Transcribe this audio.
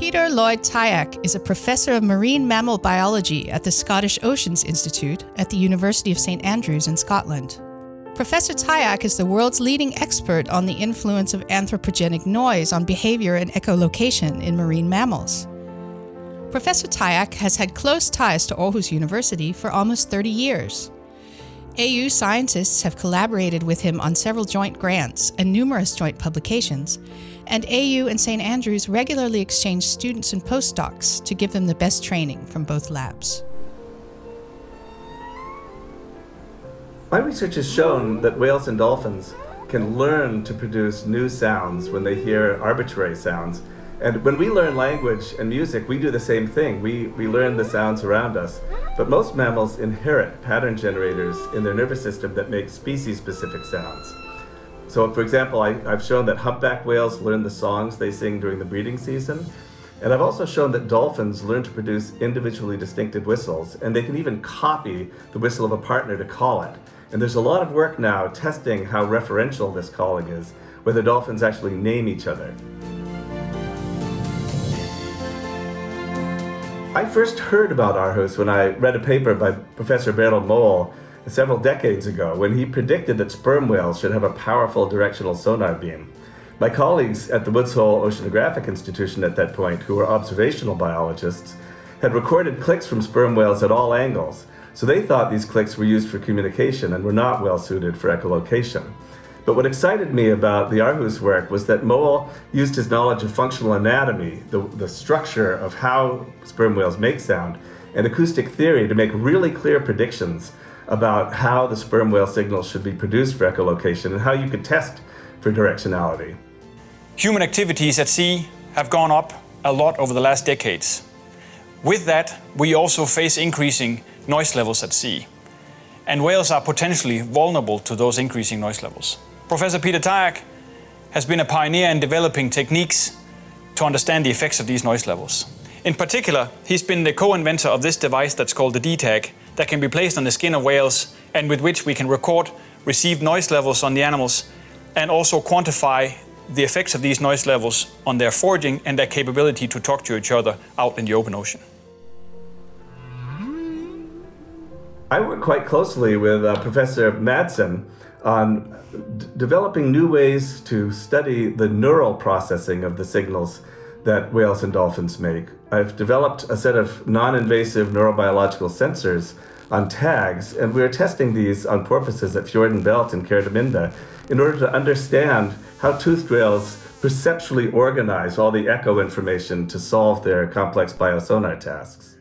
Peter Lloyd Tyack is a professor of marine mammal biology at the Scottish Oceans Institute at the University of St Andrews in Scotland. Professor Tyack is the world's leading expert on the influence of anthropogenic noise on behavior and echolocation in marine mammals. Professor Tyack has had close ties to Aarhus University for almost 30 years. AU scientists have collaborated with him on several joint grants and numerous joint publications, and AU and St Andrews regularly exchange students and postdocs to give them the best training from both labs. My research has shown that whales and dolphins can learn to produce new sounds when they hear arbitrary sounds. And when we learn language and music, we do the same thing. We, we learn the sounds around us. But most mammals inherit pattern generators in their nervous system that make species-specific sounds. So for example, I, have shown that humpback whales learn the songs they sing during the breeding season. And I've also shown that dolphins learn to produce individually distinctive whistles, and they can even copy the whistle of a partner to call it. And there's a lot of work now testing how referential this calling is, whether dolphins actually name each other. I first heard about Aarhus when I read a paper by Professor Bertel Møhl several decades ago when he predicted that sperm whales should have a powerful directional sonar beam. My colleagues at the Woods Hole Oceanographic Institution at that point, who were observational biologists, had recorded clicks from sperm whales at all angles, so they thought these clicks were used for communication and were not well suited for echolocation. But what excited me about the Aarhus work was that Møhl used his knowledge of functional anatomy, the, the structure of how sperm whales make sound, and acoustic theory to make really clear predictions about how the sperm whale signals should be produced for echolocation and how you could test for directionality. Human activities at sea have gone up a lot over the last decades. With that, we also face increasing noise levels at sea. And whales are potentially vulnerable to those increasing noise levels. Professor Peter Tyack has been a pioneer in developing techniques to understand the effects of these noise levels. In particular, he's been the co-inventor of this device that's called the D-Tag that can be placed on the skin of whales and with which we can record received noise levels on the animals and also quantify the effects of these noise levels on their foraging and their capability to talk to each other out in the open ocean. I work quite closely with uh, Professor Madsen on developing new ways to study the neural processing of the signals that whales and dolphins make. I've developed a set of non-invasive neurobiological sensors on tags, and we're testing these on porpoises at Fjorden Belt in Kerteminde in order to understand how toothed whales perceptually organize all the echo information to solve their complex biosonar tasks.